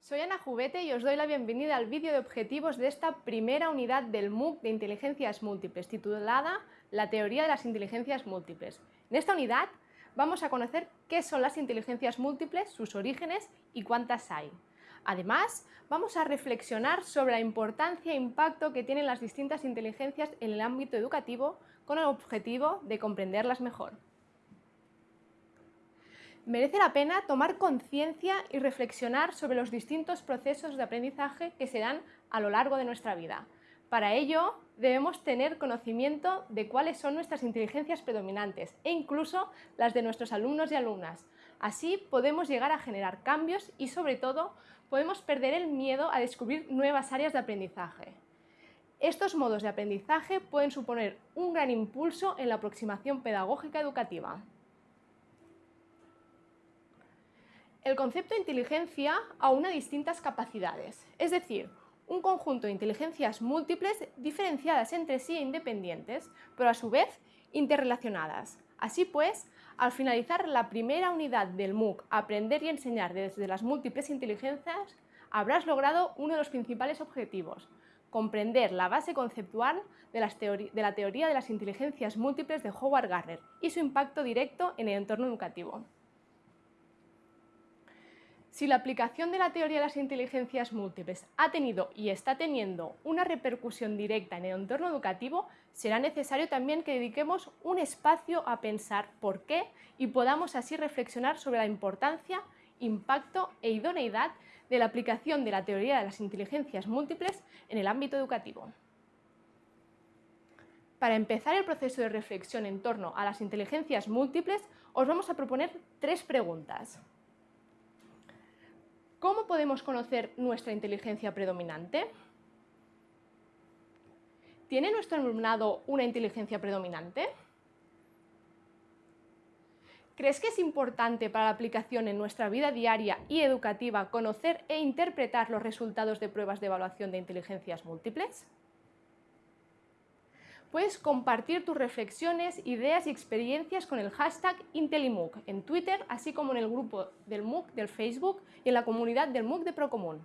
Soy Ana Jubete y os doy la bienvenida al vídeo de objetivos de esta primera unidad del MOOC de Inteligencias Múltiples, titulada La teoría de las inteligencias múltiples. En esta unidad vamos a conocer qué son las inteligencias múltiples, sus orígenes y cuántas hay. Además, vamos a reflexionar sobre la importancia e impacto que tienen las distintas inteligencias en el ámbito educativo con el objetivo de comprenderlas mejor merece la pena tomar conciencia y reflexionar sobre los distintos procesos de aprendizaje que se dan a lo largo de nuestra vida. Para ello, debemos tener conocimiento de cuáles son nuestras inteligencias predominantes e incluso las de nuestros alumnos y alumnas. Así podemos llegar a generar cambios y, sobre todo, podemos perder el miedo a descubrir nuevas áreas de aprendizaje. Estos modos de aprendizaje pueden suponer un gran impulso en la aproximación pedagógica educativa. El concepto de inteligencia aúna distintas capacidades, es decir, un conjunto de inteligencias múltiples diferenciadas entre sí e independientes, pero a su vez interrelacionadas. Así pues, al finalizar la primera unidad del MOOC, Aprender y enseñar desde las múltiples inteligencias, habrás logrado uno de los principales objetivos, comprender la base conceptual de, de, la teoría de las inteligencias múltiples de Howard Gardner y su impacto directo en el entorno educativo. Si la aplicación de la teoría de las inteligencias múltiples ha tenido y está teniendo una repercusión directa en el entorno educativo, será necesario también que dediquemos un espacio a pensar por qué y podamos así reflexionar sobre la importancia, impacto e idoneidad de la aplicación de la teoría de las inteligencias múltiples en el ámbito educativo. Para empezar el proceso de reflexión en torno a las inteligencias múltiples, os vamos a proponer tres preguntas. ¿Cómo podemos conocer nuestra inteligencia predominante? ¿Tiene nuestro alumnado una inteligencia predominante? ¿Crees que es importante para la aplicación en nuestra vida diaria y educativa conocer e interpretar los resultados de pruebas de evaluación de inteligencias múltiples? Puedes compartir tus reflexiones, ideas y experiencias con el hashtag IntelliMOOC en Twitter, así como en el grupo del MOOC del Facebook y en la comunidad del MOOC de Procomún.